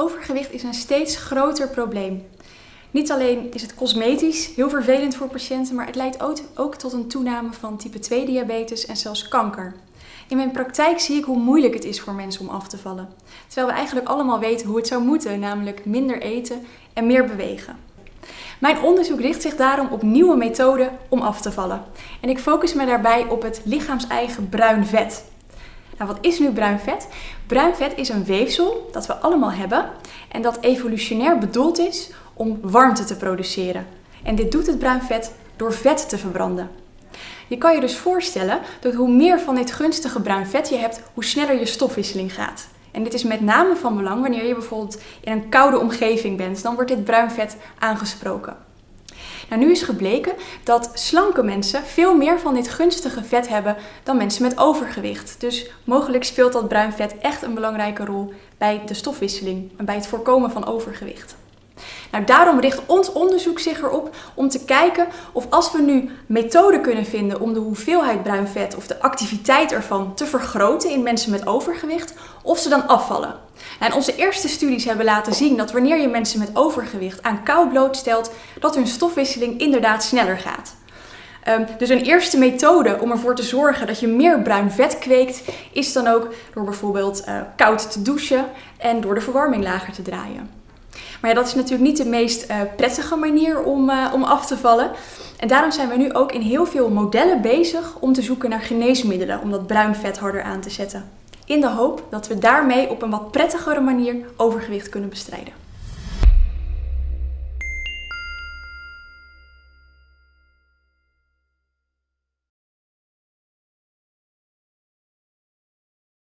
Overgewicht is een steeds groter probleem. Niet alleen is het cosmetisch heel vervelend voor patiënten, maar het leidt ook tot een toename van type 2 diabetes en zelfs kanker. In mijn praktijk zie ik hoe moeilijk het is voor mensen om af te vallen. Terwijl we eigenlijk allemaal weten hoe het zou moeten, namelijk minder eten en meer bewegen. Mijn onderzoek richt zich daarom op nieuwe methoden om af te vallen. En ik focus me daarbij op het lichaams-eigen bruin vet. Nou, wat is nu bruin vet? Bruin vet is een weefsel dat we allemaal hebben en dat evolutionair bedoeld is om warmte te produceren. En dit doet het bruin vet door vet te verbranden. Je kan je dus voorstellen dat hoe meer van dit gunstige bruin vet je hebt, hoe sneller je stofwisseling gaat. En dit is met name van belang wanneer je bijvoorbeeld in een koude omgeving bent. Dan wordt dit bruin vet aangesproken. Nou, nu is gebleken dat slanke mensen veel meer van dit gunstige vet hebben dan mensen met overgewicht. Dus mogelijk speelt dat bruin vet echt een belangrijke rol bij de stofwisseling en bij het voorkomen van overgewicht. Nou, daarom richt ons onderzoek zich erop om te kijken of als we nu methoden kunnen vinden om de hoeveelheid bruin vet of de activiteit ervan te vergroten in mensen met overgewicht, of ze dan afvallen. En onze eerste studies hebben laten zien dat wanneer je mensen met overgewicht aan kou blootstelt, dat hun stofwisseling inderdaad sneller gaat. Um, dus een eerste methode om ervoor te zorgen dat je meer bruin vet kweekt, is dan ook door bijvoorbeeld uh, koud te douchen en door de verwarming lager te draaien. Maar dat is natuurlijk niet de meest uh, prettige manier om, uh, om af te vallen. En daarom zijn we nu ook in heel veel modellen bezig om te zoeken naar geneesmiddelen om dat bruin vet harder aan te zetten. In de hoop dat we daarmee op een wat prettigere manier overgewicht kunnen bestrijden.